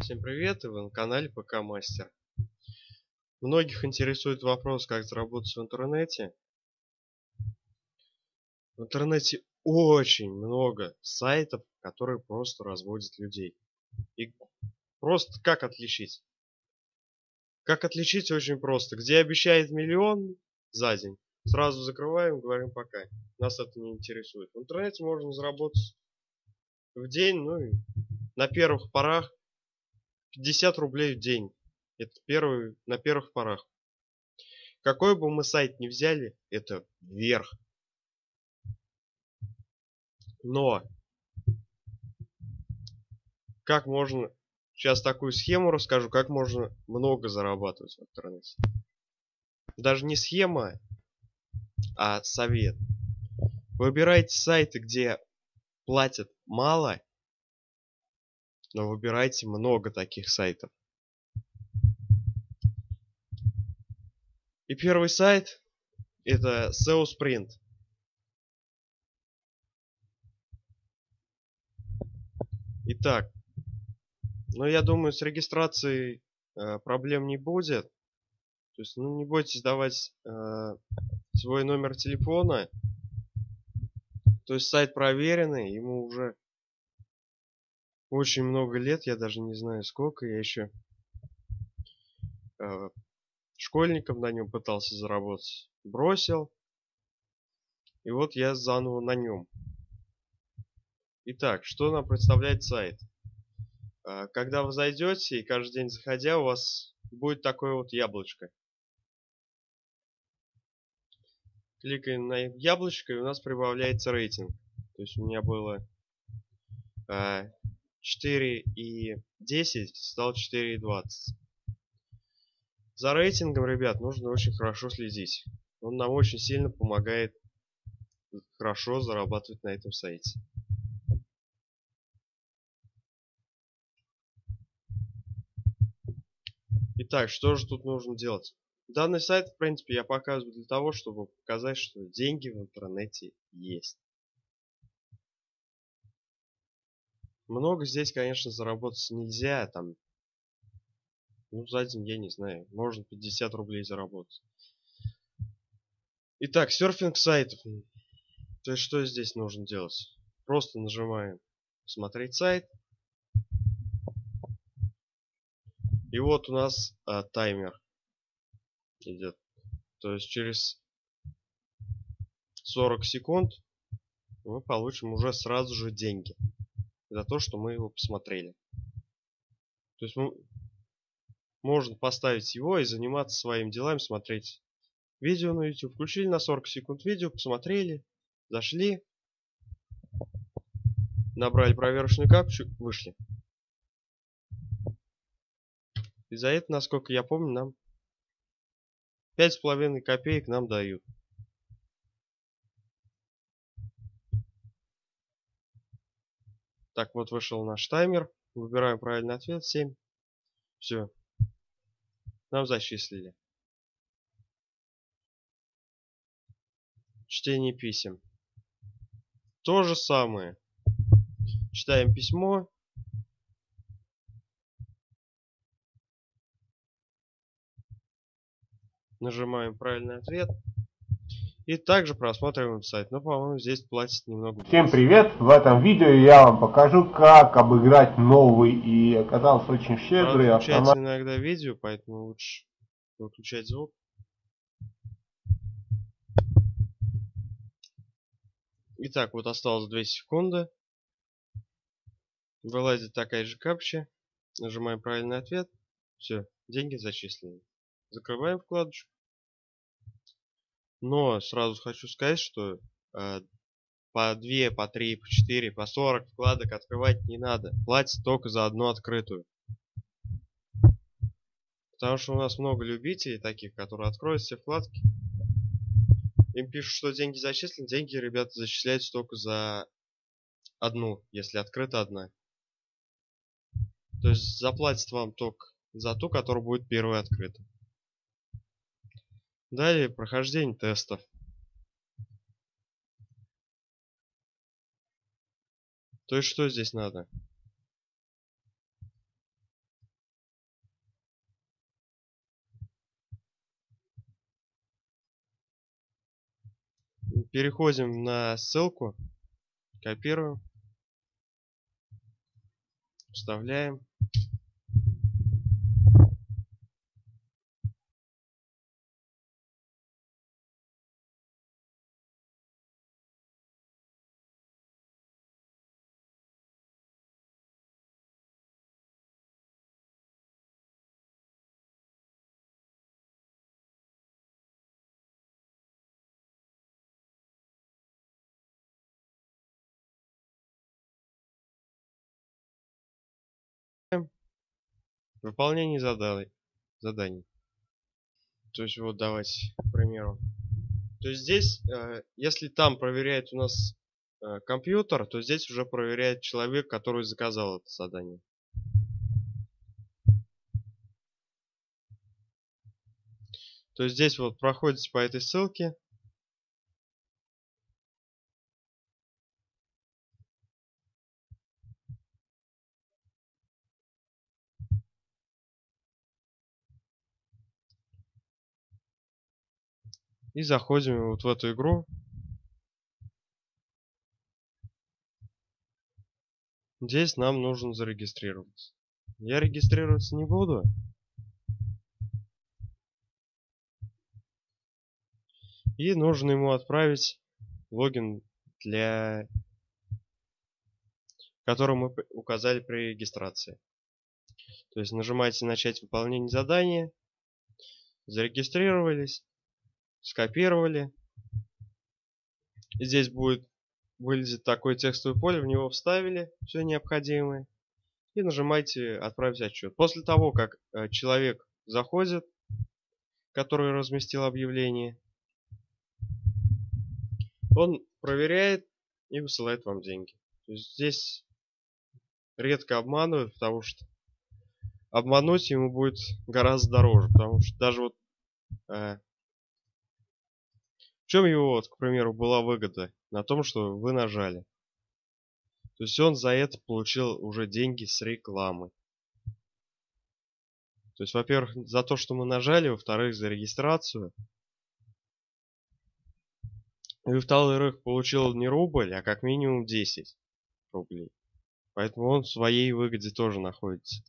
Всем привет, и вы на канале ПК Мастер. Многих интересует вопрос, как заработать в интернете. В интернете очень много сайтов, которые просто разводят людей. И просто как отличить? Как отличить очень просто. Где обещает миллион за день, сразу закрываем, говорим пока. Нас это не интересует. В интернете можно заработать в день, ну и на первых порах 50 рублей в день. Это первый, на первых порах. Какой бы мы сайт ни взяли, это вверх. Но как можно сейчас такую схему расскажу, как можно много зарабатывать в интернете. Даже не схема, а совет. Выбирайте сайты, где платят мало но выбирайте много таких сайтов. И первый сайт это SEO Sprint. Итак, ну я думаю с регистрацией э, проблем не будет. То есть ну, не бойтесь давать э, свой номер телефона. То есть сайт проверенный, ему уже очень много лет, я даже не знаю сколько, я еще э, школьником на нем пытался заработать, бросил, и вот я заново на нем. Итак, что нам представляет сайт? Э, когда вы зайдете и каждый день заходя, у вас будет такое вот яблочко. Кликаем на яблочко, и у нас прибавляется рейтинг. То есть у меня было э, 4 и 10 стал 4 и 20. За рейтингом, ребят, нужно очень хорошо следить. Он нам очень сильно помогает хорошо зарабатывать на этом сайте. Итак, что же тут нужно делать? Данный сайт, в принципе, я показываю для того, чтобы показать, что деньги в интернете есть. Много здесь, конечно, заработать нельзя, там, ну, за день, я не знаю, можно 50 рублей заработать. Итак, серфинг сайтов. То есть, что здесь нужно делать? Просто нажимаем «Смотреть сайт». И вот у нас а, таймер идет. То есть через 40 секунд мы получим уже сразу же деньги за то, что мы его посмотрели. То есть мы, можно поставить его и заниматься своими делами, смотреть видео на YouTube. Включили на 40 секунд видео, посмотрели, зашли, набрали проверочную капчу, вышли. И за это, насколько я помню, нам 5,5 копеек нам дают. Так, вот вышел наш таймер. Выбираем правильный ответ. 7. Все. Нам зачислили. Чтение писем. То же самое. Читаем письмо. Нажимаем правильный ответ. И также просматриваем сайт. Но, по-моему, здесь платить немного Всем привет! В этом видео я вам покажу, как обыграть новый и оказался очень щедрый автомат. иногда видео, поэтому лучше выключать звук. Итак, вот осталось 2 секунды. Вылазит такая же капча. Нажимаем правильный ответ. Все, деньги зачислены. Закрываем вкладочку. Но сразу хочу сказать, что э, по 2, по 3, по 4, по 40 вкладок открывать не надо. Платить только за одну открытую. Потому что у нас много любителей таких, которые откроют все вкладки. Им пишут, что деньги зачислены. Деньги, ребята, зачисляются только за одну, если открыта одна. То есть заплатят вам только за ту, которая будет первой открыта. Далее прохождение тестов. То есть что здесь надо? Переходим на ссылку, копируем, вставляем. Выполнение заданий. заданий. То есть вот давайте, к примеру. То есть здесь, э, если там проверяет у нас э, компьютер, то здесь уже проверяет человек, который заказал это задание. То есть здесь вот проходите по этой ссылке, И заходим вот в эту игру. Здесь нам нужно зарегистрироваться. Я регистрироваться не буду. И нужно ему отправить логин для который мы указали при регистрации. То есть нажимаете начать выполнение задания, зарегистрировались, скопировали. Здесь будет вылезет такое текстовое поле, в него вставили все необходимое. И нажимаете «Отправить отчет». После того, как э, человек заходит, который разместил объявление, он проверяет и высылает вам деньги. То есть здесь редко обманывают, потому что обмануть ему будет гораздо дороже, потому что даже вот э, в чем его, к примеру, была выгода? На том, что вы нажали. То есть он за это получил уже деньги с рекламы. То есть, во-первых, за то, что мы нажали, во-вторых, за регистрацию. И во-вторых, получил не рубль, а как минимум 10 рублей. Поэтому он в своей выгоде тоже находится.